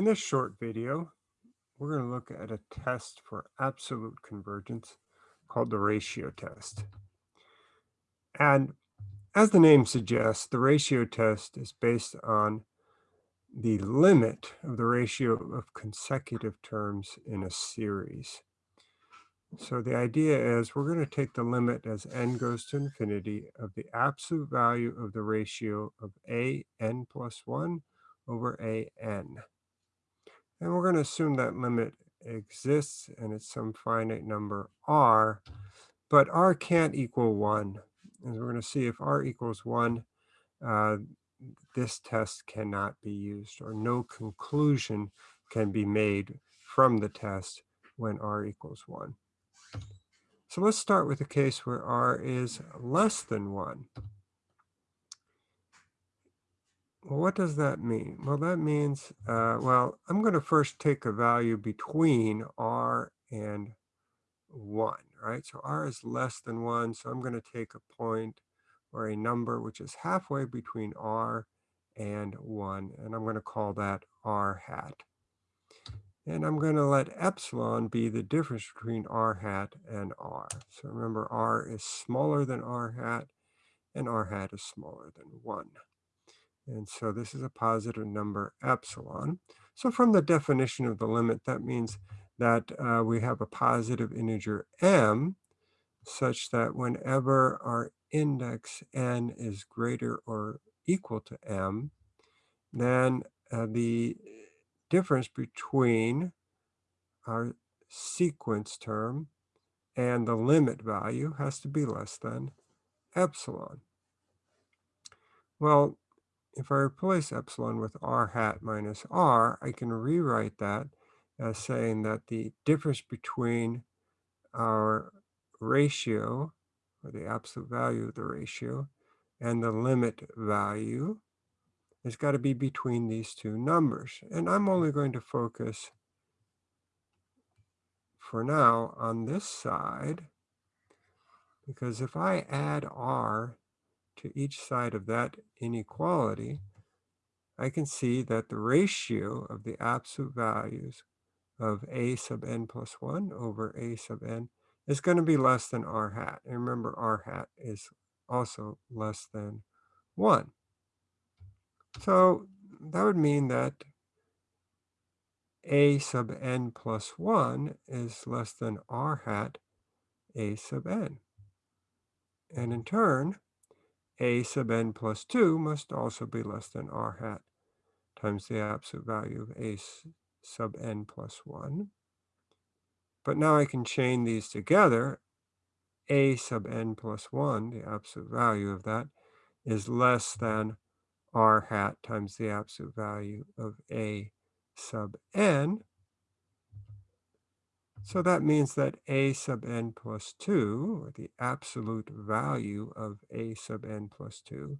In this short video, we're going to look at a test for absolute convergence called the ratio test. And as the name suggests, the ratio test is based on the limit of the ratio of consecutive terms in a series. So the idea is we're going to take the limit as n goes to infinity of the absolute value of the ratio of a n plus 1 over a n. And we're going to assume that limit exists and it's some finite number r, but r can't equal 1. And we're going to see if r equals 1, uh, this test cannot be used or no conclusion can be made from the test when r equals 1. So let's start with a case where r is less than 1. Well, what does that mean? Well, that means, uh, well, I'm going to first take a value between r and 1, right? So r is less than 1, so I'm going to take a point or a number which is halfway between r and 1, and I'm going to call that r hat. And I'm going to let epsilon be the difference between r hat and r. So remember, r is smaller than r hat, and r hat is smaller than 1. And so this is a positive number epsilon. So from the definition of the limit, that means that uh, we have a positive integer m such that whenever our index n is greater or equal to m, then uh, the difference between our sequence term and the limit value has to be less than epsilon. Well, if I replace epsilon with r hat minus r, I can rewrite that as saying that the difference between our ratio, or the absolute value of the ratio, and the limit value has got to be between these two numbers. And I'm only going to focus for now on this side, because if I add r to each side of that inequality, I can see that the ratio of the absolute values of a sub n plus 1 over a sub n is going to be less than r hat. And remember, r hat is also less than 1. So that would mean that a sub n plus 1 is less than r hat a sub n. And in turn, a sub n plus 2 must also be less than r hat times the absolute value of a sub n plus 1. But now I can chain these together. a sub n plus 1, the absolute value of that, is less than r hat times the absolute value of a sub n. So that means that a sub n plus 2, or the absolute value of a sub n plus 2,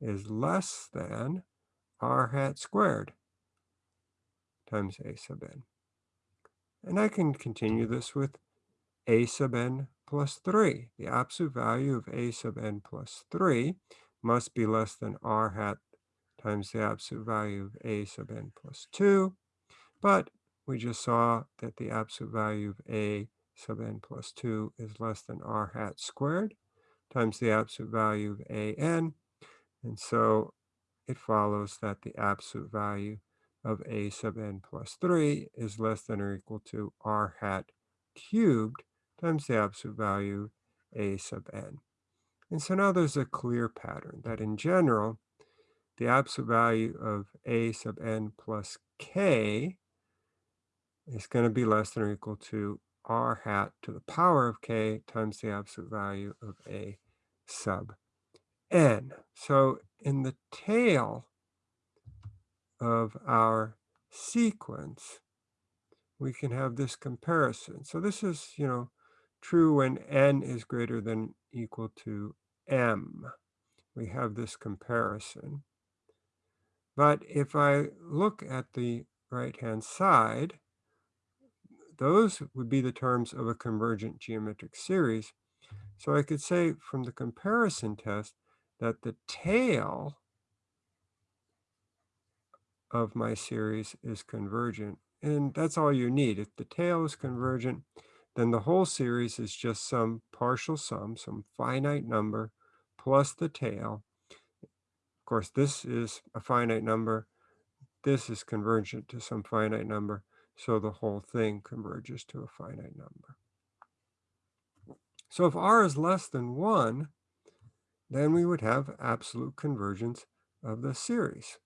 is less than r hat squared times a sub n. And I can continue mm-hmm. this with a sub n plus 3. The absolute value of a sub n plus 3 must be less than r hat times the absolute value of a sub n plus 2. But we just saw that the absolute value of a sub n plus 2 is less than r hat squared times the absolute value of a n. And so it follows that the absolute value of a sub n plus 3 is less than or equal to r hat cubed times the absolute value a sub n. And so now there's a clear pattern that in general, the absolute value of a sub n plus k is going to be less than or equal to r hat to the power of k times the absolute value of a sub n. So in the tail of our sequence, we can have this comparison. So this is, you know, true when n is greater than equal to m. We have this comparison. But if I look at the right-hand side, those would be the terms of a convergent geometric series. So I could say from the comparison test that the tail of my series is convergent. And that's all you need. If the tail is convergent, then the whole series is just some partial sum, some finite number, plus the tail. Of course, this is a finite number. This is convergent to some finite number. So the whole thing converges to a finite number. So if r is less than 1, then we would have absolute convergence of the series.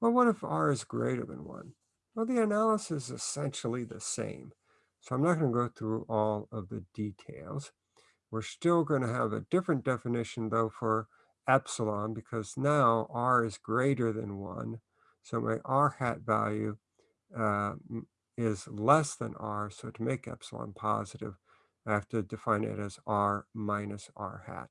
Well, what if r is greater than 1? Well, the analysis is essentially the same. So I'm not going to go through all of the details. We're still going to have a different definition, though, for epsilon, because now r is greater than 1. So my r hat value uh, is less than r. So to make epsilon positive, I have to define it as r minus r hat.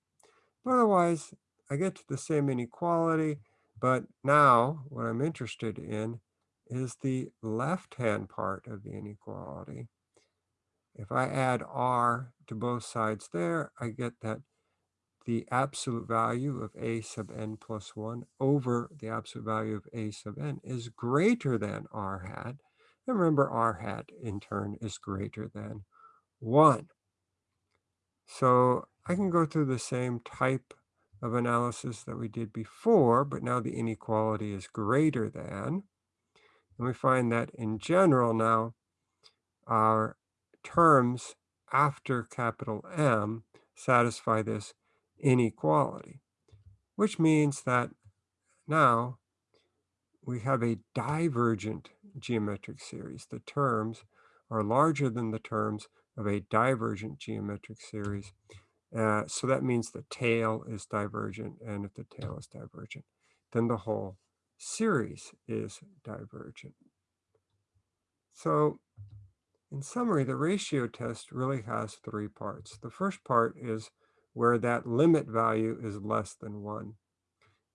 But otherwise, I get to the same inequality, but now what I'm interested in is the left-hand part of the inequality. If I add r to both sides there, I get that the absolute value of a sub n plus 1 over the absolute value of a sub n is greater than r hat. And remember, r hat, in turn, is greater than 1. So I can go through the same type of analysis that we did before, but now the inequality is greater than. And we find that in general now, our terms after capital M satisfy this inequality, which means that now we have a divergent geometric series. The terms are larger than the terms of a divergent geometric series. Uh, so that means the tail is divergent, and if the tail is divergent, then the whole series is divergent. So in summary, the ratio test really has three parts. The first part is where that limit value is less than 1.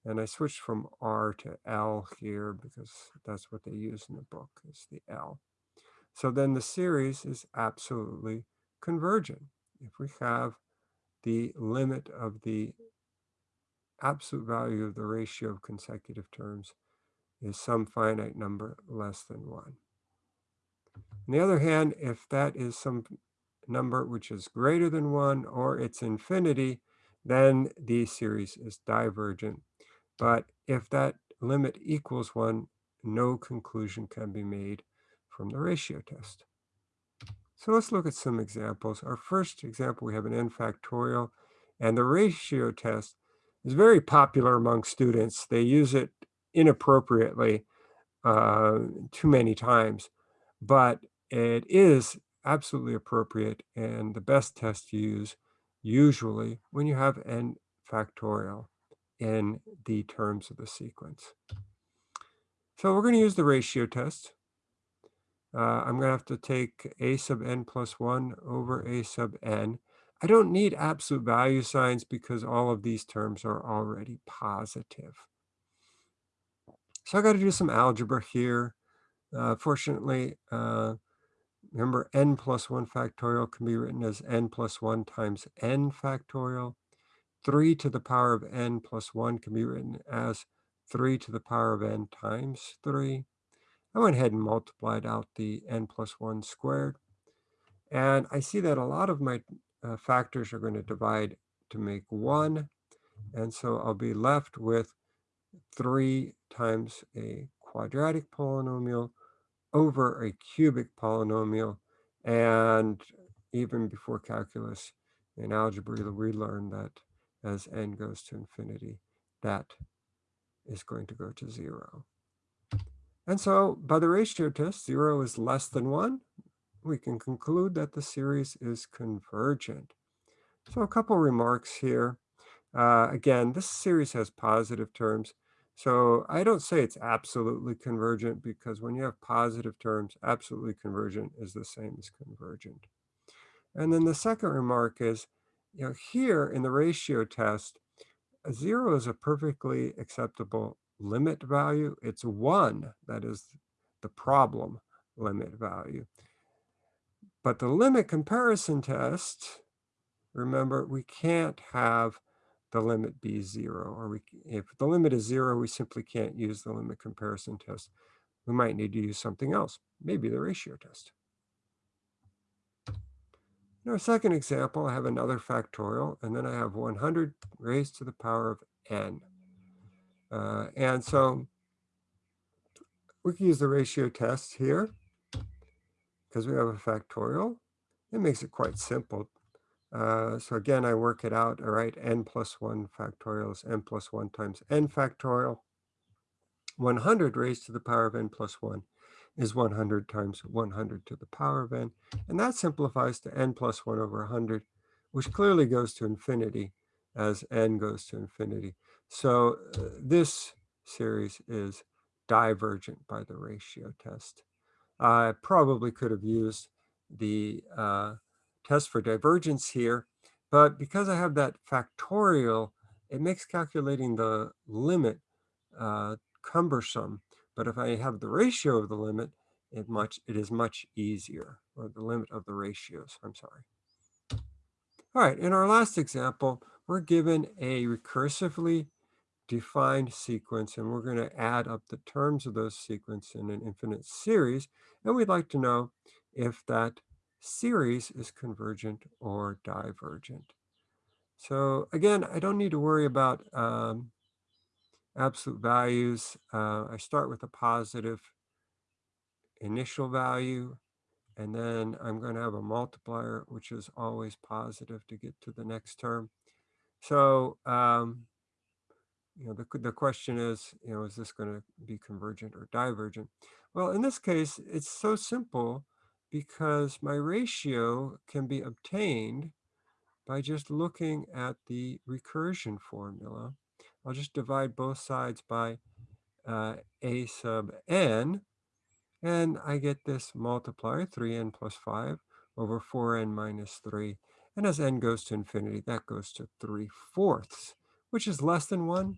And I switched from R to L here because that's what they use in the book, is the L. So then the series is absolutely convergent. If we have the limit of the absolute value of the ratio of consecutive terms is some finite number less than 1. On the other hand, if that is some number which is greater than 1 or it's infinity, then the series is divergent. But if that limit equals 1, no conclusion can be made from the ratio test. So let's look at some examples. Our first example, we have an n factorial, and the ratio test is very popular among students. They use it inappropriately uh, too many times, but it is absolutely appropriate and the best test to use usually when you have n factorial in the terms of the sequence. So we're going to use the ratio test. Uh, I'm going to have to take a sub n plus 1 over a sub n. I don't need absolute value signs because all of these terms are already positive. So I got to do some algebra here. Uh, fortunately, uh, remember n plus 1 factorial can be written as n plus 1 times n factorial. 3 to the power of n plus 1 can be written as 3 to the power of n times 3. I went ahead and multiplied out the n plus 1 squared. And I see that a lot of my uh, factors are going to divide to make 1. And so I'll be left with 3 times a quadratic polynomial over a cubic polynomial. And even before calculus in algebra, we learned that as n goes to infinity, that is going to go to 0. And so by the ratio test, 0 is less than 1. We can conclude that the series is convergent. So a couple remarks here. Uh, again, this series has positive terms. So I don't say it's absolutely convergent because when you have positive terms, absolutely convergent is the same as convergent. And then the second remark is, you know, here in the ratio test, zero is a perfectly acceptable limit value. It's one that is the problem limit value. But the limit comparison test, remember, we can't have the limit be zero, or we, if the limit is zero, we simply can't use the limit comparison test. We might need to use something else, maybe the ratio test. In our second example, I have another factorial, and then I have 100 raised to the power of n. Uh, and so we can use the ratio test here because we have a factorial. It makes it quite simple. Uh, so again, I work it out, all right, n plus 1 factorial is n plus 1 times n factorial. 100 raised to the power of n plus 1 is 100 times 100 to the power of n. And that simplifies to n plus 1 over 100, which clearly goes to infinity as n goes to infinity. So uh, this series is divergent by the ratio test. I probably could have used the uh, test for divergence here, but because I have that factorial, it makes calculating the limit uh, cumbersome. But if I have the ratio of the limit, it much it is much easier, or the limit of the ratios, I'm sorry. All right, in our last example, we're given a recursively defined sequence, and we're going to add up the terms of those sequence in an infinite series, and we'd like to know if that series is convergent or divergent. So again, I don't need to worry about um, absolute values. Uh, I start with a positive initial value, and then I'm going to have a multiplier, which is always positive to get to the next term. So, um, you know, the, the question is, you know, is this going to be convergent or divergent? Well, in this case, it's so simple because my ratio can be obtained by just looking at the recursion formula. I'll just divide both sides by uh, a sub n, and I get this multiplier, 3n plus 5 over 4n minus 3. And as n goes to infinity, that goes to 3 fourths, which is less than 1.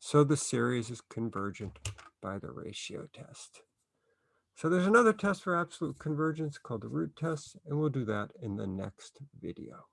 So the series is convergent by the ratio test. So there's another test for absolute convergence called the root test, and we'll do that in the next video.